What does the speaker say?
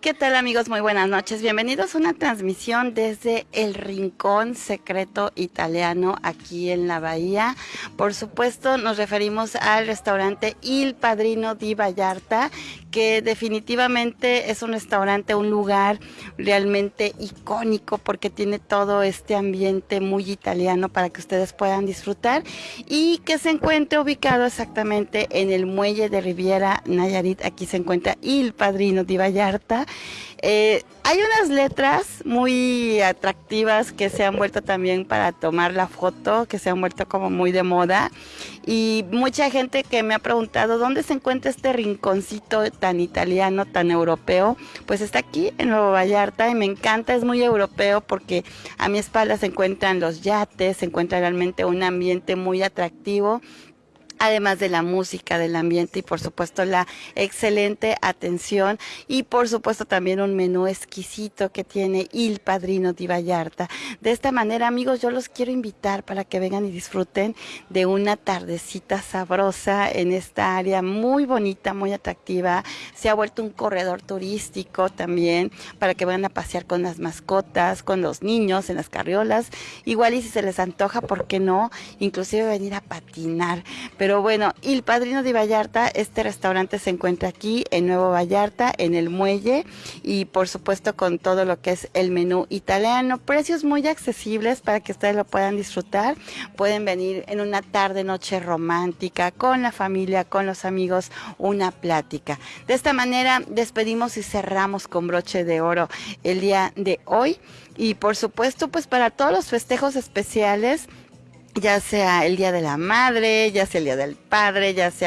¿Qué tal amigos? Muy buenas noches. Bienvenidos a una transmisión desde el Rincón Secreto Italiano aquí en la Bahía. Por supuesto nos referimos al restaurante Il Padrino di Vallarta, que definitivamente es un restaurante, un lugar realmente icónico porque tiene todo este ambiente muy italiano para que ustedes puedan disfrutar y que se encuentra ubicado exactamente en el muelle de Riviera Nayarit. Aquí se encuentra Il Padrino di Vallarta eh, hay unas letras muy atractivas que se han vuelto también para tomar la foto, que se han vuelto como muy de moda. Y mucha gente que me ha preguntado dónde se encuentra este rinconcito tan italiano, tan europeo, pues está aquí en Nuevo Vallarta y me encanta, es muy europeo porque a mi espalda se encuentran los yates, se encuentra realmente un ambiente muy atractivo además de la música, del ambiente y por supuesto la excelente atención y por supuesto también un menú exquisito que tiene Il Padrino di Vallarta. De esta manera, amigos, yo los quiero invitar para que vengan y disfruten de una tardecita sabrosa en esta área muy bonita, muy atractiva. Se ha vuelto un corredor turístico también para que vayan a pasear con las mascotas, con los niños en las carriolas. Igual y si se les antoja, ¿por qué no? Inclusive venir a patinar. Pero bueno, El Padrino de Vallarta, este restaurante se encuentra aquí en Nuevo Vallarta, en el muelle y por supuesto con todo lo que es el menú italiano. Precios muy accesibles para que ustedes lo puedan disfrutar. Pueden venir en una tarde, noche romántica, con la familia, con los amigos, una plática. De esta manera despedimos y cerramos con broche de oro el día de hoy. Y por supuesto, pues para todos los festejos especiales, ya sea el Día de la Madre, ya sea el Día del Padre, ya sea